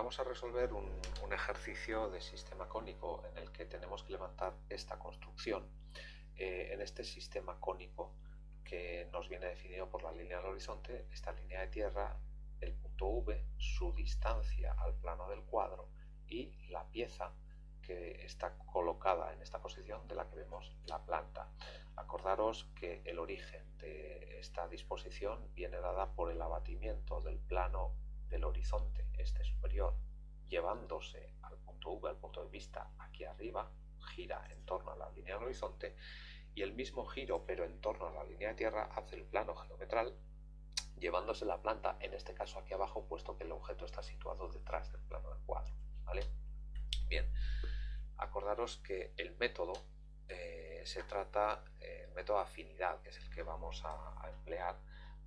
vamos a resolver un, ejercicio de sistema cónico en el que tenemos que levantar esta construcción. Eh, en este sistema cónico que nos viene definido por la línea del horizonte, esta línea de tierra, el punto V, su distancia al plano del cuadro y la pieza que está colocada en esta posición de la que vemos la planta. Acordaros que el origen de esta disposición viene dada por el abatimiento del plano del horizonte este superior llevándose al punto V, al punto de vista aquí arriba, gira en torno a la línea del horizonte y el mismo giro pero en torno a la línea de tierra hace el plano geometral llevándose la planta, en este caso aquí abajo, puesto que el objeto está situado detrás del plano del cuadro. ¿vale? Bien, acordaros que el método eh, se trata, eh, el método afinidad, que es el que vamos a emplear,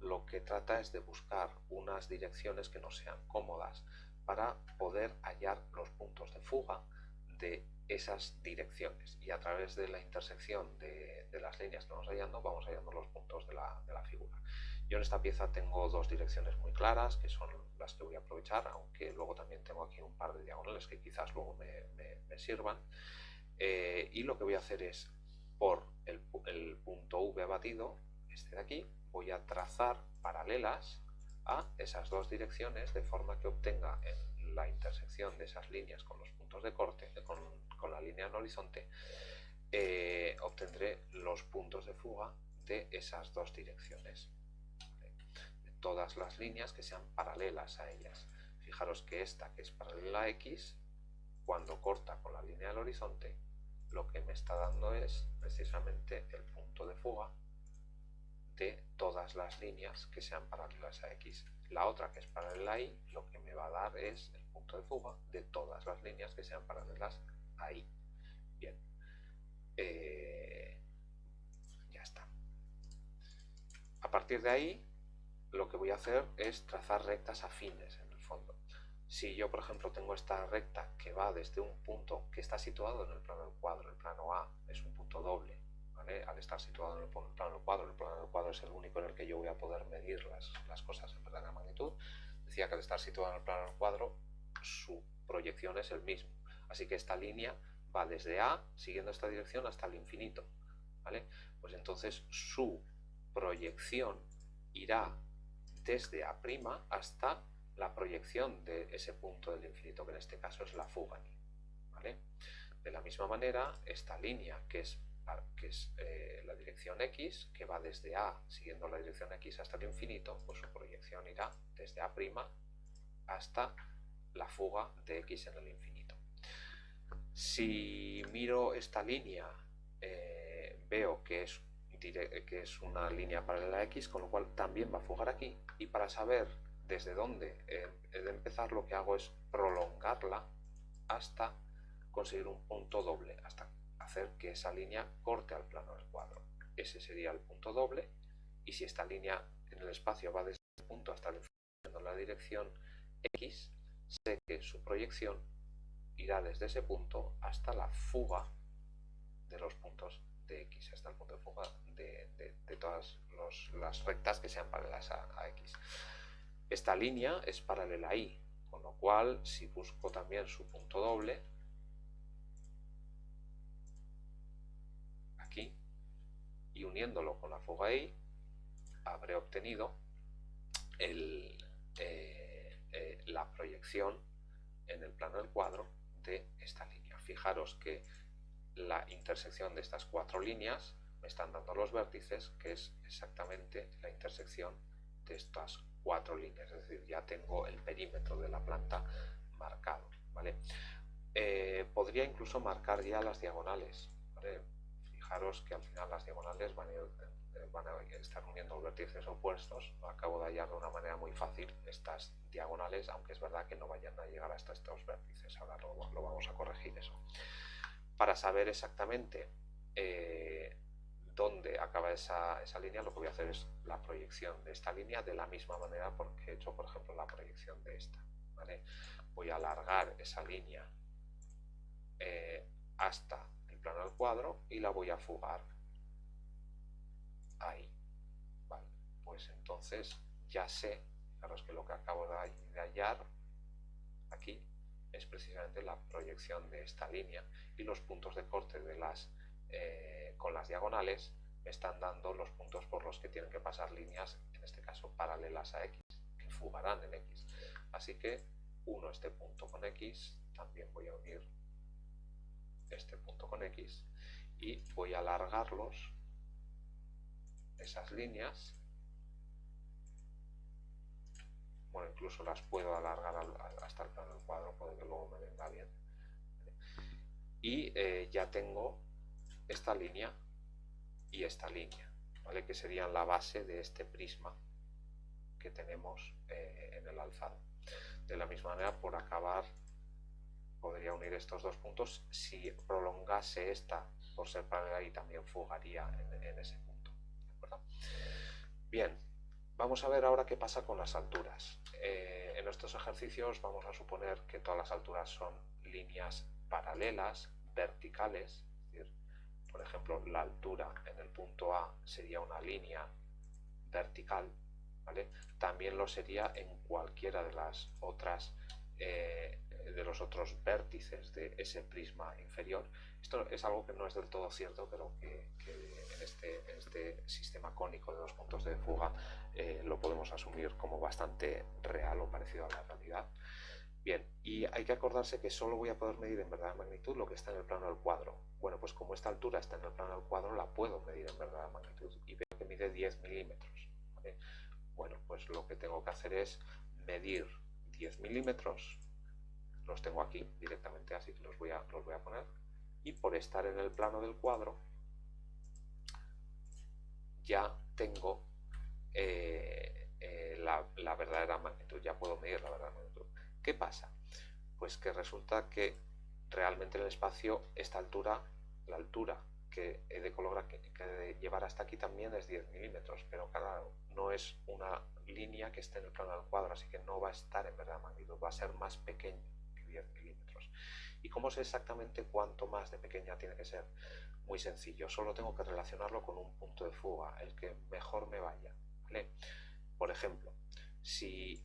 lo que trata es de buscar unas direcciones que no sean cómodas para poder hallar los puntos de fuga de esas direcciones y a través de la intersección de, las líneas que vamos hallando vamos hallando los puntos de la, figura. Yo en esta pieza tengo dos direcciones muy claras que son las que voy a aprovechar aunque luego también tengo aquí un par de diagonales que quizás luego me, sirvan eh, y lo que voy a hacer es por el, el punto V abatido, este de aquí, voy a trazar paralelas a esas dos direcciones de forma que obtenga en la intersección de esas líneas con los puntos de corte, con, la línea en horizonte, eh, obtendré los puntos de fuga de esas dos direcciones. De todas las líneas que sean paralelas a ellas. Fijaros que esta que es paralela a X, cuando corta con la línea del horizonte, lo que me está dando es precisamente el punto de fuga de todas las líneas que sean paralelas a X. La otra que es paralela a Y, lo que me va a dar es el punto de fuga de todas las líneas que sean paralelas a Y. Bien. Eh, ya está. A partir de ahí, lo que voy a hacer es trazar rectas afines en el fondo. Si yo, por ejemplo, tengo esta recta que va desde un punto que está situado en el plano del cuadro, el plano A es un punto doble, al estar situado en el plano del cuadro, poder medir las, las cosas en verdadera magnitud, decía que al estar situado en el plano del cuadro, su proyección es el mismo. Así que esta línea va desde A, siguiendo esta dirección, hasta el infinito. ¿vale? Pues entonces su proyección irá desde A' hasta la proyección de ese punto del infinito, que en este caso es la fuga. ¿vale? De la misma manera, esta línea, que es que es eh, la dirección X, que va desde A, siguiendo la dirección X hasta el infinito, pues su proyección irá desde A' hasta la fuga de X en el infinito. Si miro esta línea, eh, veo que es, que es una línea paralela a X, con lo cual también va a fugar aquí, y para saber desde dónde he de empezar, lo que hago es prolongarla hasta conseguir un punto doble, hasta hacer que esa línea corte al plano del cuadro. Ese sería el punto doble y si esta línea en el espacio va desde este punto hasta el en la dirección X, sé que su proyección irá desde ese punto hasta la fuga de los puntos de X, hasta el punto de fuga de, todas las rectas que sean paralelas a, X. Esta línea es paralela a Y, con lo cual si busco también su punto doble, uniéndolo con la fuga Y habré obtenido eh, eh, la proyección en el plano del cuadro de esta línea. Fijaros que la intersección de estas cuatro líneas me están dando los vértices, que es exactamente la intersección de estas cuatro líneas, es decir, ya tengo el perímetro de la planta marcado. ¿vale? Eh, podría incluso marcar ya las diagonales. Que al final las diagonales van a, eh, estar uniendo los vértices opuestos. Acabo de hallar de una manera muy fácil estas diagonales, aunque es verdad que no vayan a llegar hasta estos vértices. Ahora lo, vamos a corregir eso. Para saber exactamente eh, dónde acaba esa, línea, lo que voy a hacer es la proyección de esta línea de la misma manera porque he hecho, por ejemplo, la proyección de esta. Voy a alargar esa línea eh, y la voy a fugar ahí. Vale, pues entonces ya sé, fijaros que lo que acabo de hallar aquí precisamente la proyección de esta línea y los puntos de corte de las, eh, con las diagonales me están dando los puntos por los que tienen que pasar líneas, en este caso paralelas a X, que fugarán en X. Así que uno este punto con X, también voy a unir este punto con X y voy a alargarlos, esas líneas, bueno, incluso las puedo alargar hasta el plano del cuadro, puede que luego me venga bien. Y eh, ya tengo esta línea y esta línea, ¿vale? que serían la base de este prisma que tenemos eh, en el alzado. De la misma manera, por acabar, podría unir estos dos puntos. Si prolongase esta por ser paralela y también fugaría en, ese punto. Bien, vamos a ver ahora qué pasa con las alturas. Eh, en estos ejercicios vamos a suponer que todas las alturas son líneas paralelas, verticales, es decir, por ejemplo, la altura en el punto A sería una línea vertical, ¿vale? También lo sería en cualquiera de las otras eh, de los otros vértices de ese prisma inferior. Esto es algo que no es del todo cierto, pero que, este, en, este, sistema cónico de dos puntos de fuga eh, lo podemos asumir como bastante real o parecido a la realidad. Bien, y hay que acordarse que solo voy a poder medir en verdad magnitud lo que está en el plano del cuadro. Bueno, pues como esta altura está en el plano del cuadro, la puedo medir en verdad magnitud y veo que mide 10 milímetros. Bueno, pues lo que tengo que hacer es medir 10 milímetros, los tengo aquí directamente, así que los los voy a poner, y por estar en el plano del cuadro, ya tengo eh, eh, la, verdadera magnitud, ya puedo medir la verdadera magnitud. ¿Qué pasa? Pues que resulta que realmente en el espacio esta altura, la altura que he de, colocar, que, de llevar hasta aquí también es 10 milímetros, pero claro, no es una línea que esté en el plano del cuadro, así que no va a estar en verdad magnitud, va a ser más pequeño que 10 milímetros. ¿Y cómo sé exactamente cuánto más de pequeña tiene que ser? Muy sencillo, solo tengo que relacionarlo con un punto de fuga, el que mejor me vaya. Por ejemplo, si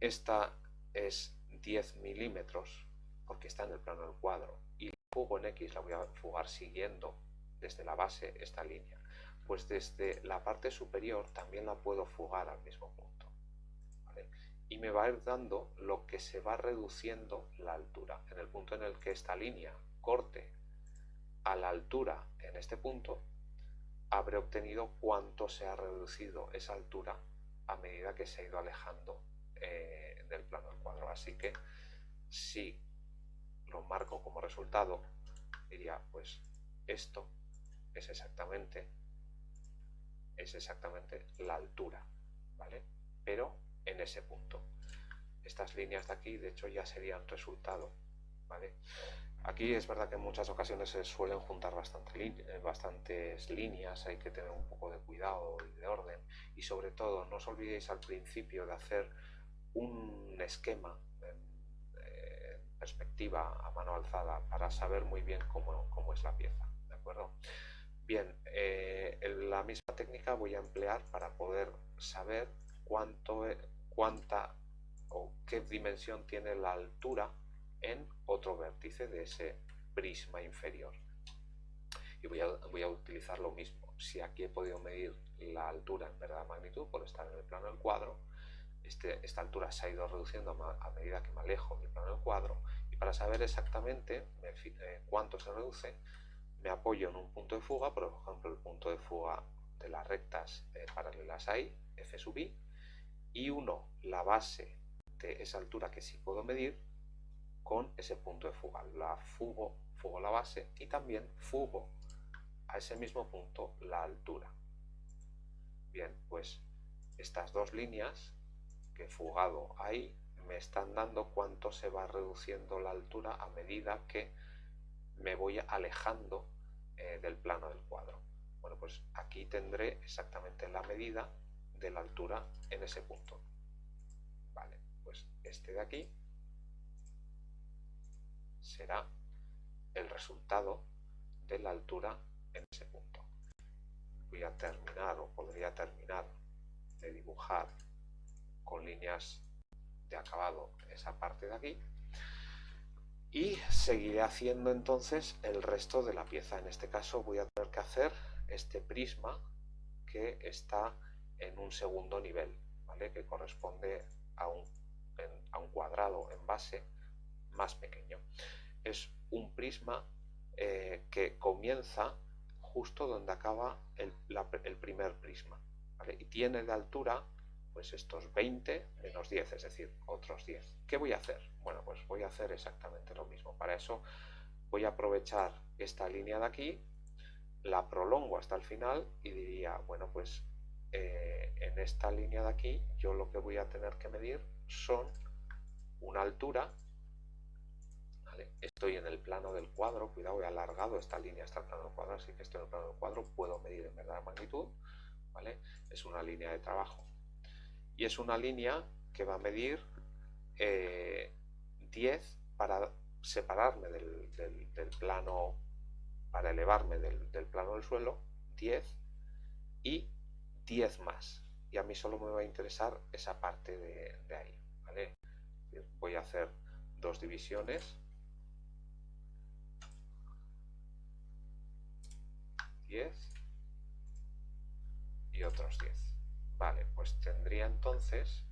esta es 10 milímetros, porque está en el plano del cuadro, y fugo en X la voy a fugar siguiendo desde la base esta línea, pues desde la parte superior también la puedo fugar al mismo punto. Y me va a ir dando lo que se va reduciendo la altura. En el punto en el que esta línea corte a la altura en este punto, habré obtenido cuánto se ha reducido esa altura a medida que se ha ido alejando eh, del plano del cuadro. Así que si lo marco como resultado, diría, pues esto es exactamente, es exactamente la altura, ¿vale? Pero en ese punto. Estas líneas de aquí, de hecho, ya serían resultado, ¿vale? Aquí es verdad que en muchas ocasiones se suelen juntar bastante eh, bastantes líneas, hay que tener un poco de cuidado y de orden. Y sobre todo, no os olvidéis al principio de hacer un esquema en perspectiva a mano alzada para saber muy bien cómo, cómo es la pieza. ¿De acuerdo? Bien, eh, la misma técnica voy a emplear para poder saber cuánto, cuánta o qué dimensión tiene la altura en otro vértice de ese prisma inferior. Y voy a, voy a utilizar lo mismo. Si aquí he podido medir la altura en verdad magnitud por estar en el plano del cuadro, este, esta altura se ha ido reduciendo a, medida que me alejo del plano del cuadro y para saber exactamente eh, cuánto se reduce, me apoyo en un punto de fuga, por ejemplo el punto de fuga de las rectas eh, paralelas a I, f sub i, y uno la base de esa altura que sí puedo medir con ese punto de fuga. La fugo, fugo la base y también fugo a ese mismo punto la altura. Bien, pues estas dos líneas que he fugado ahí me están dando cuánto se va reduciendo la altura a medida que me voy alejando eh, del plano del cuadro. Bueno, pues aquí tendré exactamente la medida de la altura en ese punto. Vale, pues este de aquí será el resultado de la altura en ese punto. Voy a terminar o podría terminar de dibujar con líneas de acabado esa parte de aquí y seguiré haciendo entonces el resto de la pieza. En este caso voy a tener que hacer este prisma que está en un segundo nivel, ¿vale? que corresponde a un, a un cuadrado en base más pequeño. Es un prisma eh, que comienza justo donde acaba el, el primer prisma y tiene de altura pues estos 20 menos 10, es decir, otros 10. ¿Qué voy a hacer? Bueno, pues voy a hacer exactamente lo mismo. Para eso voy a aprovechar esta línea de aquí, la prolongo hasta el final y diría, bueno, pues eh, en esta línea de aquí yo lo que voy a tener que medir son una altura, estoy en el plano del cuadro, cuidado, he alargado esta línea hasta el plano del cuadro, así que estoy en el plano del cuadro, puedo medir en verdad la magnitud, ¿vale? es una línea de trabajo y es una línea que va a medir 10 eh, para separarme del, plano, para elevarme del, plano del suelo, 10 y 10 más. Y a mí solo me va a interesar esa parte de, ahí. Voy a hacer dos divisiones. 10 y otros 10. Vale, pues tendría entonces,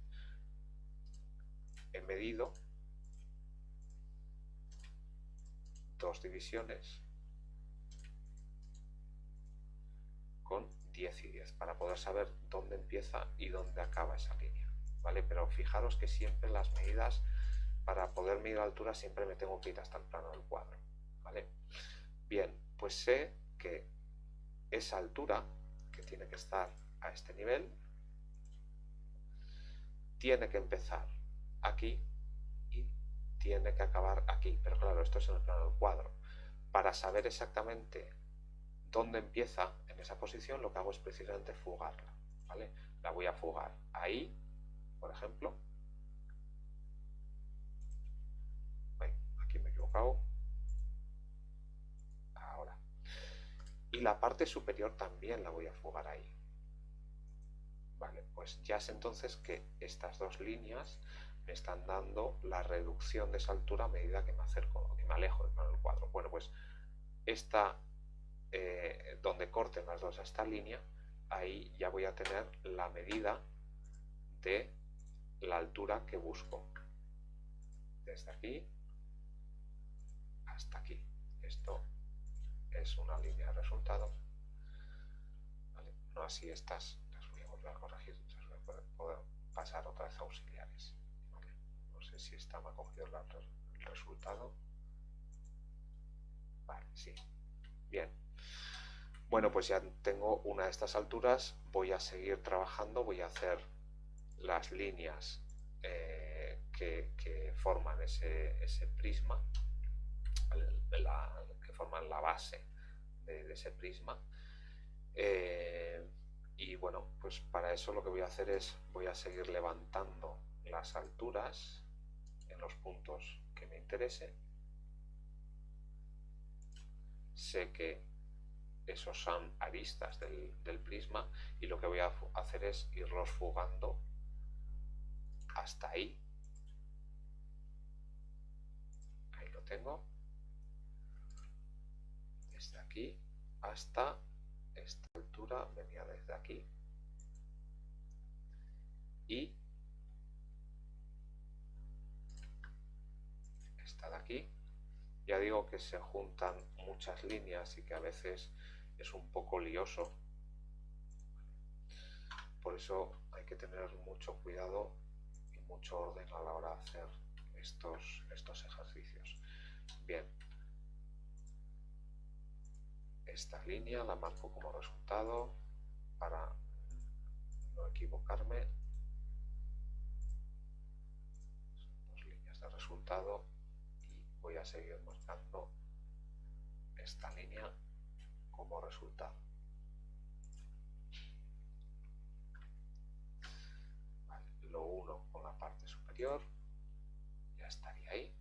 he medido dos divisiones con 10 y 10 para poder saber dónde empieza y dónde acaba esa línea. ¿Vale? Pero fijaros que siempre las medidas, para poder medir altura, siempre me tengo que ir hasta el plano del cuadro. ¿Vale? Bien, pues sé que esa altura, que tiene que estar a este nivel, tiene que empezar aquí y tiene que acabar aquí. Pero claro, esto es en el plano del cuadro. Para saber exactamente dónde empieza en esa posición, lo que hago es precisamente fugarla. ¿vale? La voy a fugar ahí, por ejemplo. aquí me he equivocado. Ahora. Y la parte superior también la voy a fugar ahí. Vale, pues ya sé entonces que estas dos líneas me están dando la reducción de esa altura a medida que me acerco, que me alejo del plano del cuadro. Bueno, pues esta, eh, donde corten las dos a esta línea, ahí ya voy a tener la medida de la altura que busco. Desde aquí hasta aquí. Esto es una línea de resultados. No así estas a corregir, puede poder pasar otra vez a auxiliares. No sé si está me ha cogido el resultado. Vale, sí. Bien. Bueno, pues ya tengo una de estas alturas. Voy a seguir trabajando, voy a hacer las líneas eh, que, forman ese, prisma, que forman la base de, ese prisma. Eh, y bueno, pues para eso lo que voy a hacer es, voy a seguir levantando las alturas en los puntos que me interese. Sé que esos son aristas del, prisma y lo que voy a hacer es irlos fugando hasta ahí. Ahí lo tengo. Desde aquí hasta esta altura venía desde aquí y esta de aquí ya digo que se juntan muchas líneas y que a veces es un poco lioso. Por eso hay que tener mucho cuidado y mucho orden a la hora de hacer estos, estos ejercicios. Bien. Esta línea la marco como resultado para no equivocarme. Son dos líneas de resultado y voy a seguir marcando esta línea como resultado. lo uno con la parte superior, ya estaría ahí.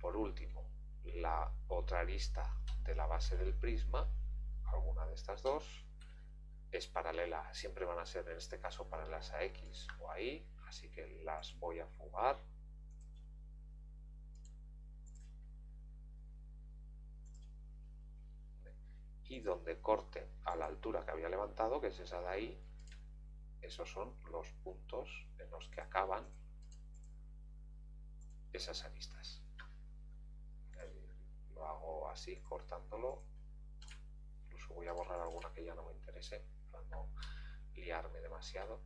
Por último, la otra arista de la base del prisma, alguna de estas dos, es paralela, siempre van a ser en este caso paralelas a X o a Y, así que las voy a fugar. Y donde corte a la altura que había levantado, que es esa de ahí, esos son los puntos en los que acaban esas aristas. Lo hago así, cortándolo. Incluso voy a borrar alguna que ya no me interese, para no liarme demasiado.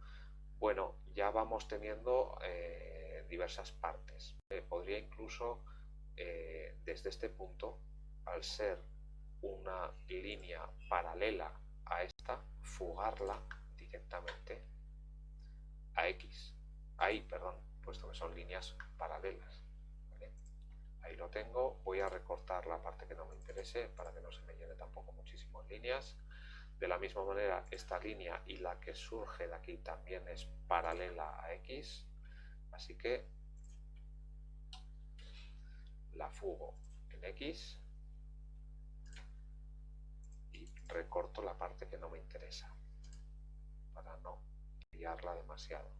Bueno, ya vamos teniendo eh, diversas partes. Eh, podría incluso, eh, desde este punto, al ser una línea paralela a esta, fugarla directamente a X. Ahí, perdón, puesto que son líneas paralelas. Ahí lo tengo. Voy a recortar la parte que no me interese para que no se me llene tampoco muchísimo en líneas. De la misma manera, esta línea y la que surge de aquí también es paralela a X. Así que la fugo en X recorto la parte que no me interesa para no liarla demasiado.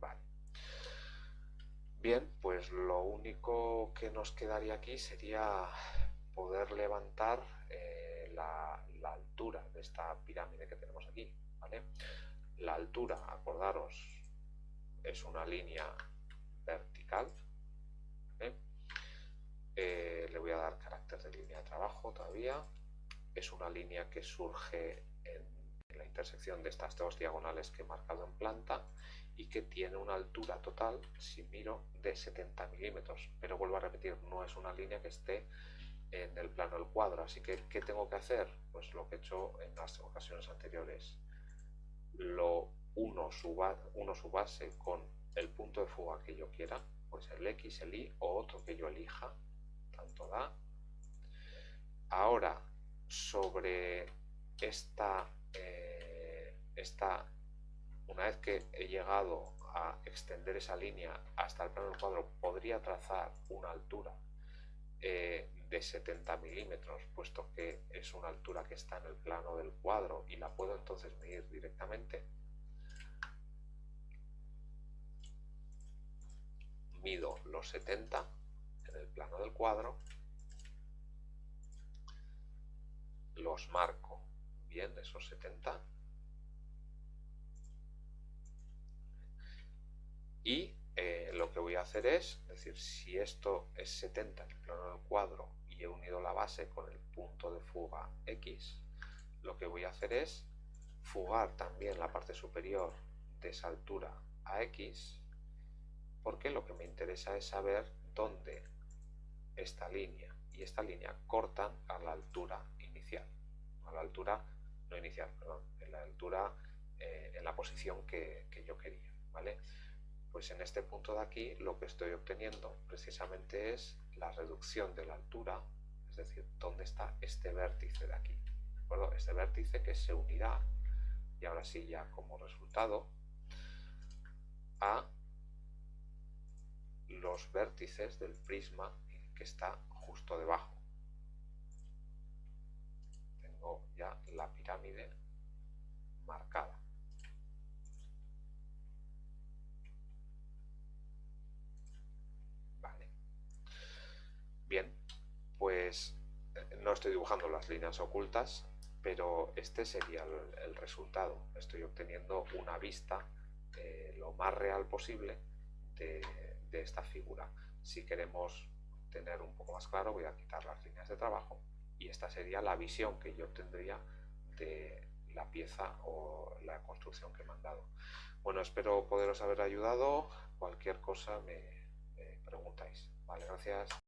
Vale. Bien, pues lo único que nos quedaría aquí sería poder levantar eh, la, la, altura de esta pirámide que tenemos aquí. ¿vale? La altura, acordaros, es una línea vertical. Eh, le voy a dar carácter de línea de trabajo todavía. Es una línea que surge en, la intersección de estas dos diagonales que he marcado en planta y que tiene una altura total, si miro, de 70 milímetros. Pero vuelvo a repetir, no es una línea que esté en el plano del cuadro. Así que, ¿qué tengo que hacer? Pues lo que he hecho en las ocasiones anteriores. Lo uno suba, uno su base con el punto de fuga que yo quiera, pues el X, el Y o otro que yo elija, tanto da. Ahora, sobre esta, eh, esta, una vez que he llegado a extender esa línea hasta el plano del cuadro, podría trazar una altura eh, de 70 milímetros, puesto que es una altura que está en el plano del cuadro y la puedo entonces medir directamente. Mido los 70 en el plano del cuadro, los marco bien esos 70 y eh, lo que voy a hacer es, es decir, si esto es 70 en el plano del cuadro y he unido la base con el punto de fuga X, lo que voy a hacer es fugar también la parte superior de esa altura a X, porque lo que me interesa es saber dónde esta línea y esta línea cortan a la altura inicial, a la altura, no inicial, perdón, en la altura, eh, en la posición que, que yo quería, ¿vale? Pues en este punto de aquí lo que estoy obteniendo precisamente es la reducción de la altura, es decir, dónde está este vértice de aquí. ¿de acuerdo? Este vértice que se unirá, y ahora sí ya como resultado, a los vértices del prisma que está justo debajo. Tengo ya la pirámide marcada. Bien, pues eh, no estoy dibujando las líneas ocultas, pero este sería el, resultado. Estoy obteniendo una vista eh, lo más real posible de esta figura. Si queremos tener un poco más claro, voy a quitar las líneas de trabajo y esta sería la visión que yo obtendría de la pieza o la construcción que me han dado. Bueno, espero poderos haber ayudado. Cualquier cosa me, me preguntáis. Vale, gracias.